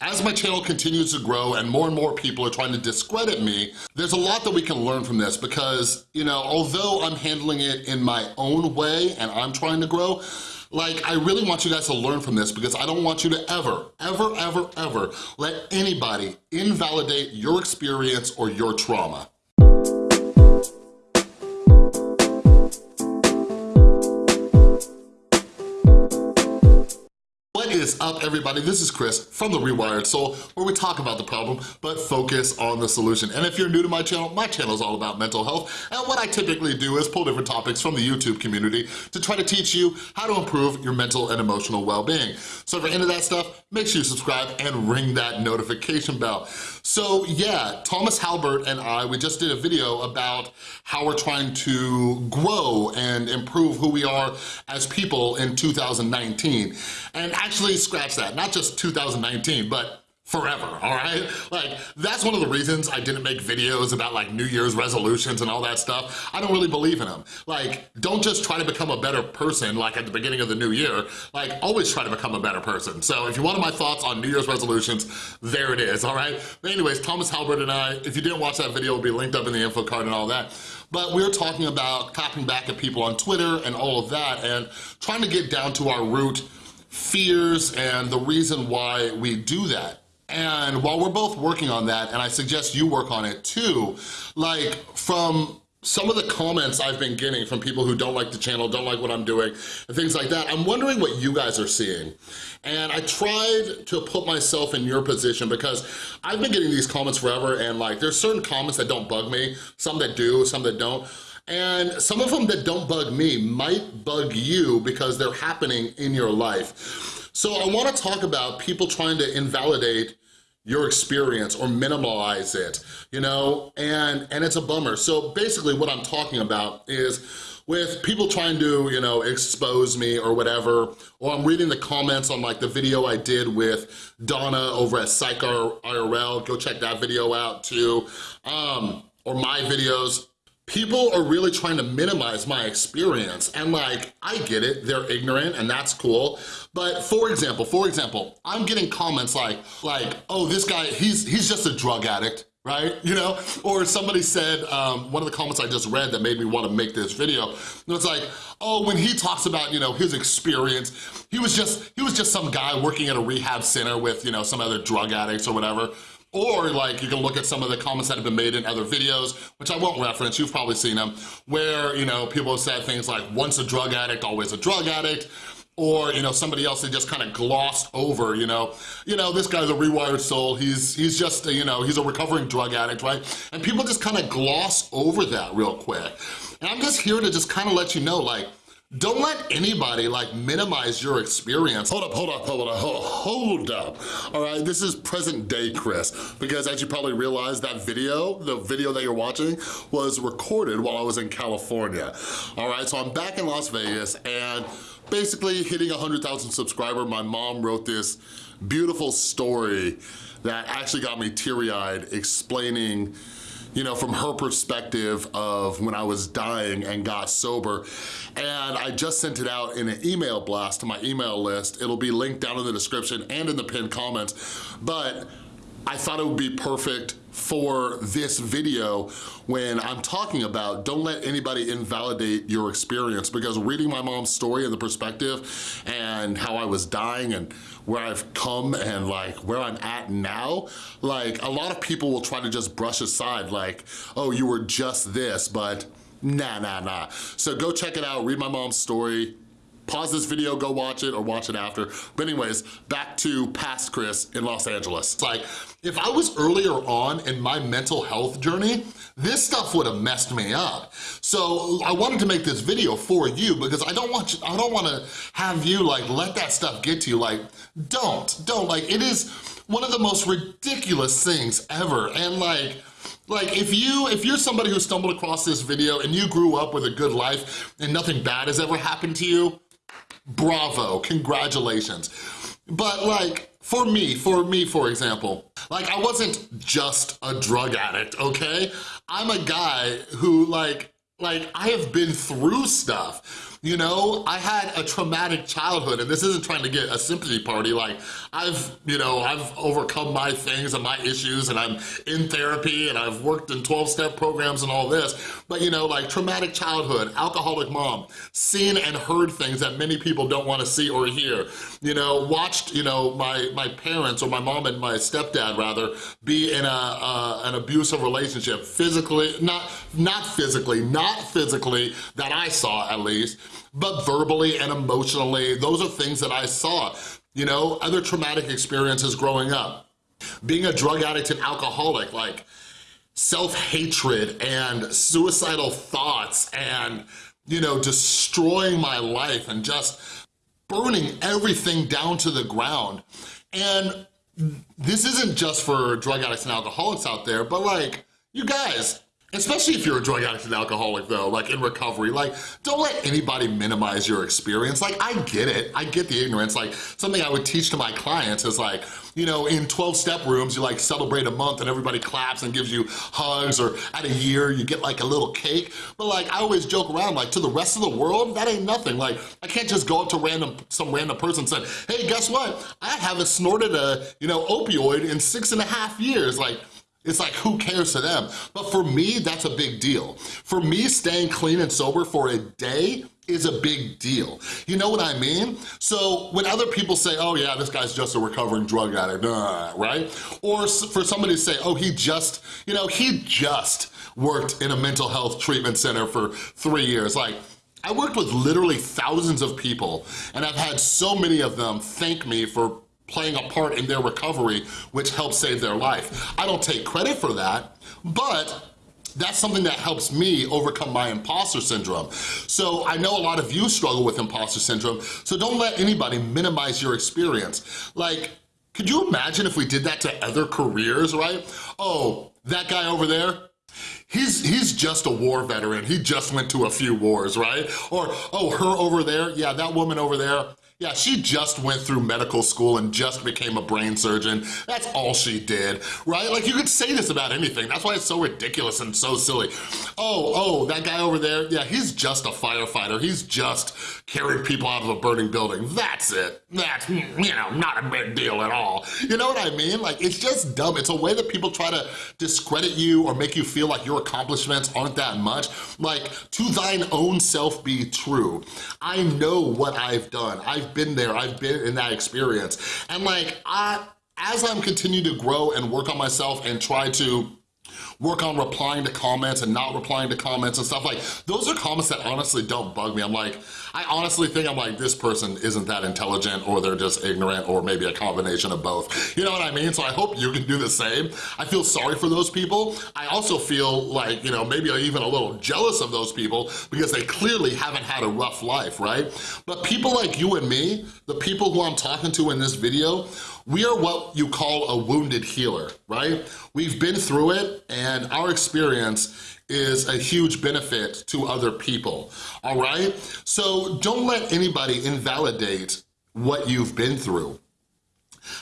As my channel continues to grow and more and more people are trying to discredit me, there's a lot that we can learn from this because, you know, although I'm handling it in my own way and I'm trying to grow, like, I really want you guys to learn from this because I don't want you to ever, ever, ever, ever let anybody invalidate your experience or your trauma. Is up, everybody? This is Chris from The Rewired Soul, where we talk about the problem, but focus on the solution. And if you're new to my channel, my channel is all about mental health, and what I typically do is pull different topics from the YouTube community to try to teach you how to improve your mental and emotional well-being. So if you're into that stuff, make sure you subscribe and ring that notification bell. So yeah, Thomas Halbert and I, we just did a video about how we're trying to grow and improve who we are as people in 2019. And actually scratch that, not just 2019, but forever, all right? Like, that's one of the reasons I didn't make videos about like New Year's resolutions and all that stuff. I don't really believe in them. Like, don't just try to become a better person like at the beginning of the new year. Like, always try to become a better person. So if you wanted my thoughts on New Year's resolutions, there it is, all right? But anyways, Thomas Halbert and I, if you didn't watch that video, it'll be linked up in the info card and all that. But we are talking about copying back at people on Twitter and all of that and trying to get down to our root fears and the reason why we do that. And while we're both working on that, and I suggest you work on it too, like from some of the comments I've been getting from people who don't like the channel, don't like what I'm doing, and things like that, I'm wondering what you guys are seeing. And I tried to put myself in your position because I've been getting these comments forever and like there's certain comments that don't bug me, some that do, some that don't. And some of them that don't bug me might bug you because they're happening in your life. So I wanna talk about people trying to invalidate your experience or minimize it, you know, and, and it's a bummer. So basically what I'm talking about is with people trying to, you know, expose me or whatever, or I'm reading the comments on like the video I did with Donna over at Psych IRL, go check that video out too, um, or my videos, people are really trying to minimize my experience and like, I get it, they're ignorant and that's cool. But for example, for example, I'm getting comments like, like, oh, this guy, he's, he's just a drug addict right? You know, or somebody said, um, one of the comments I just read that made me wanna make this video, it's like, oh, when he talks about, you know, his experience, he was just, he was just some guy working at a rehab center with, you know, some other drug addicts or whatever. Or like you can look at some of the comments that have been made in other videos, which I won't reference, you've probably seen them, where, you know, people have said things like, once a drug addict, always a drug addict, or you know somebody else that just kind of glossed over you know you know this guy's a rewired soul. He's he's just you know he's a recovering drug addict right? And people just kind of gloss over that real quick. And i'm just here to just kind of let you know like don't let anybody like minimize your experience. Hold up, hold up, hold up, hold up. All right, this is present day Chris, because as you probably realized, that video, the video that you're watching, was recorded while I was in California. All right, so I'm back in Las Vegas and basically hitting 100,000 subscriber, my mom wrote this beautiful story that actually got me teary-eyed explaining you know, from her perspective of when I was dying and got sober. And I just sent it out in an email blast to my email list. It'll be linked down in the description and in the pinned comments. But I thought it would be perfect for this video when I'm talking about don't let anybody invalidate your experience. Because reading my mom's story and the perspective and how I was dying and where I've come and like where I'm at now, like a lot of people will try to just brush aside like, oh, you were just this, but nah, nah, nah. So go check it out, read my mom's story, pause this video, go watch it, or watch it after. But anyways, back to past Chris in Los Angeles. It's like, if I was earlier on in my mental health journey, this stuff would have messed me up. So I wanted to make this video for you because I don't want you, I don't want to have you like let that stuff get to you. Like, don't, don't. Like, it is one of the most ridiculous things ever. And like, like if you, if you're somebody who stumbled across this video and you grew up with a good life and nothing bad has ever happened to you, bravo, congratulations. But like, for me, for me, for example, like I wasn't just a drug addict, okay? I'm a guy who like, like I have been through stuff you know, I had a traumatic childhood and this isn't trying to get a sympathy party. Like I've, you know, I've overcome my things and my issues and I'm in therapy and I've worked in 12 step programs and all this. But you know, like traumatic childhood, alcoholic mom, seen and heard things that many people don't wanna see or hear. You know, watched, you know, my, my parents or my mom and my stepdad rather be in a, uh, an abusive relationship, physically, not, not physically, not physically that I saw at least, but verbally and emotionally, those are things that I saw. You know, other traumatic experiences growing up. Being a drug addict and alcoholic, like self-hatred and suicidal thoughts and, you know, destroying my life and just burning everything down to the ground. And this isn't just for drug addicts and alcoholics out there, but like, you guys, Especially if you're a drug addict and alcoholic though, like in recovery, like don't let anybody minimize your experience. Like I get it, I get the ignorance. Like something I would teach to my clients is like, you know, in 12 step rooms, you like celebrate a month and everybody claps and gives you hugs or at a year you get like a little cake. But like I always joke around like to the rest of the world, that ain't nothing. Like I can't just go up to random some random person and say, hey, guess what? I haven't snorted a, you know, opioid in six and a half years. Like it's like, who cares to them? But for me, that's a big deal. For me, staying clean and sober for a day is a big deal. You know what I mean? So when other people say, oh yeah, this guy's just a recovering drug addict, uh, right? Or for somebody to say, oh, he just, you know, he just worked in a mental health treatment center for three years. Like, I worked with literally thousands of people and I've had so many of them thank me for playing a part in their recovery, which helped save their life. I don't take credit for that, but that's something that helps me overcome my imposter syndrome. So I know a lot of you struggle with imposter syndrome, so don't let anybody minimize your experience. Like, could you imagine if we did that to other careers, right? Oh, that guy over there, he's he's just a war veteran. He just went to a few wars, right? Or, oh, her over there, yeah, that woman over there, yeah, she just went through medical school and just became a brain surgeon. That's all she did, right? Like you could say this about anything. That's why it's so ridiculous and so silly. Oh, oh, that guy over there, yeah, he's just a firefighter. He's just carried people out of a burning building. That's it. That's, you know, not a big deal at all. You know what I mean? Like, it's just dumb. It's a way that people try to discredit you or make you feel like your accomplishments aren't that much. Like, to thine own self be true. I know what I've done. I've I've been there, I've been in that experience. And like, I, as I'm continuing to grow and work on myself and try to work on replying to comments and not replying to comments and stuff like, those are comments that honestly don't bug me. I'm like, I honestly think I'm like, this person isn't that intelligent or they're just ignorant or maybe a combination of both. You know what I mean? So I hope you can do the same. I feel sorry for those people. I also feel like, you know, maybe even a little jealous of those people because they clearly haven't had a rough life, right? But people like you and me, the people who I'm talking to in this video, we are what you call a wounded healer, right? We've been through it and our experience is a huge benefit to other people, all right? So don't let anybody invalidate what you've been through.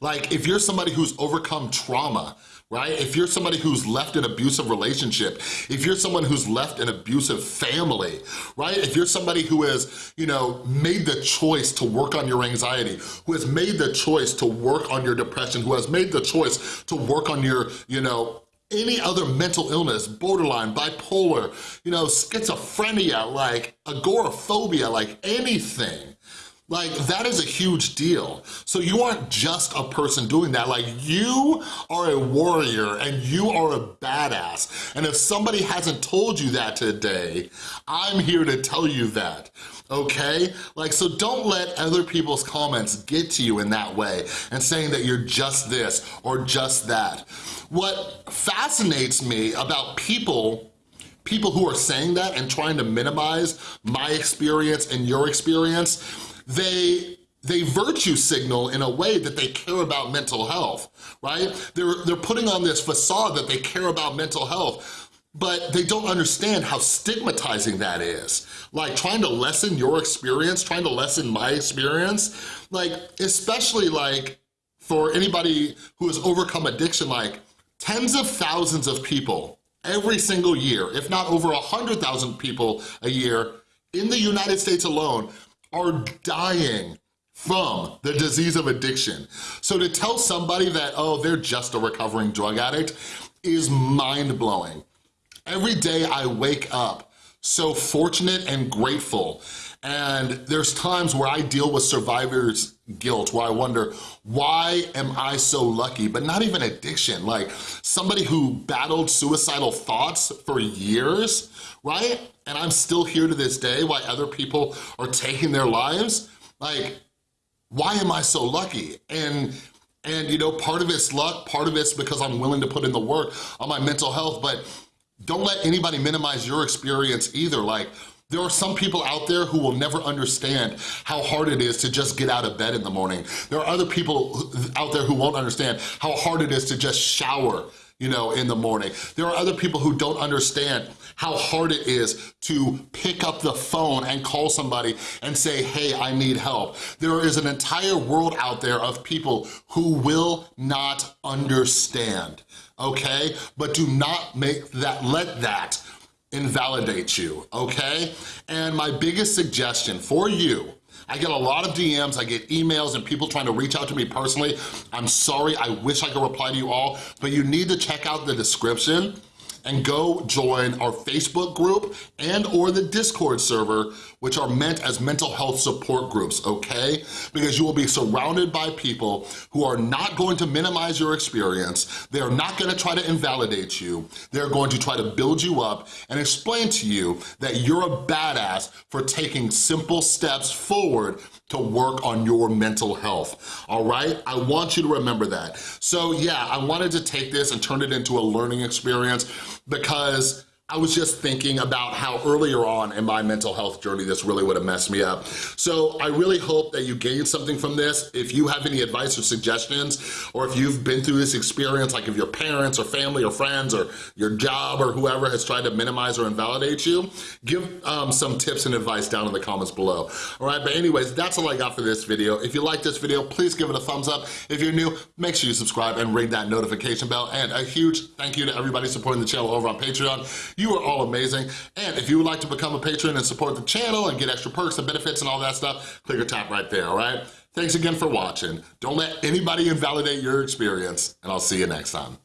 Like if you're somebody who's overcome trauma, right? If you're somebody who's left an abusive relationship, if you're someone who's left an abusive family, right? If you're somebody who has, you know, made the choice to work on your anxiety, who has made the choice to work on your depression, who has made the choice to work on your, you know, any other mental illness, borderline, bipolar, you know, schizophrenia, like agoraphobia, like anything, like, that is a huge deal. So you aren't just a person doing that. Like, you are a warrior and you are a badass. And if somebody hasn't told you that today, I'm here to tell you that okay? Like, so don't let other people's comments get to you in that way and saying that you're just this or just that. What fascinates me about people people who are saying that and trying to minimize my experience and your experience they they virtue signal in a way that they care about mental health, right? They're, they're putting on this facade that they care about mental health, but they don't understand how stigmatizing that is. Like trying to lessen your experience, trying to lessen my experience, like especially like for anybody who has overcome addiction, like tens of thousands of people every single year, if not over a 100,000 people a year, in the United States alone are dying from the disease of addiction. So to tell somebody that, oh, they're just a recovering drug addict is mind-blowing. Every day I wake up so fortunate and grateful and there's times where I deal with survivor's guilt, where I wonder, why am I so lucky? But not even addiction, like somebody who battled suicidal thoughts for years, right? And I'm still here to this day, why other people are taking their lives. Like, why am I so lucky? And and you know, part of it's luck, part of it's because I'm willing to put in the work on my mental health, but don't let anybody minimize your experience either. Like, there are some people out there who will never understand how hard it is to just get out of bed in the morning. There are other people out there who won't understand how hard it is to just shower you know, in the morning. There are other people who don't understand how hard it is to pick up the phone and call somebody and say, hey, I need help. There is an entire world out there of people who will not understand, okay? But do not make that, let that invalidate you, okay? And my biggest suggestion for you I get a lot of DMs, I get emails and people trying to reach out to me personally. I'm sorry, I wish I could reply to you all, but you need to check out the description and go join our Facebook group and or the Discord server, which are meant as mental health support groups, okay? Because you will be surrounded by people who are not going to minimize your experience, they're not gonna try to invalidate you, they're going to try to build you up and explain to you that you're a badass for taking simple steps forward to work on your mental health, all right? I want you to remember that. So yeah, I wanted to take this and turn it into a learning experience because I was just thinking about how earlier on in my mental health journey this really would have messed me up. So I really hope that you gained something from this. If you have any advice or suggestions, or if you've been through this experience, like if your parents or family or friends or your job or whoever has tried to minimize or invalidate you, give um, some tips and advice down in the comments below. All right, but anyways, that's all I got for this video. If you like this video, please give it a thumbs up. If you're new, make sure you subscribe and ring that notification bell. And a huge thank you to everybody supporting the channel over on Patreon. You are all amazing. And if you would like to become a patron and support the channel and get extra perks and benefits and all that stuff, click or tap right there, all right? Thanks again for watching. Don't let anybody invalidate your experience, and I'll see you next time.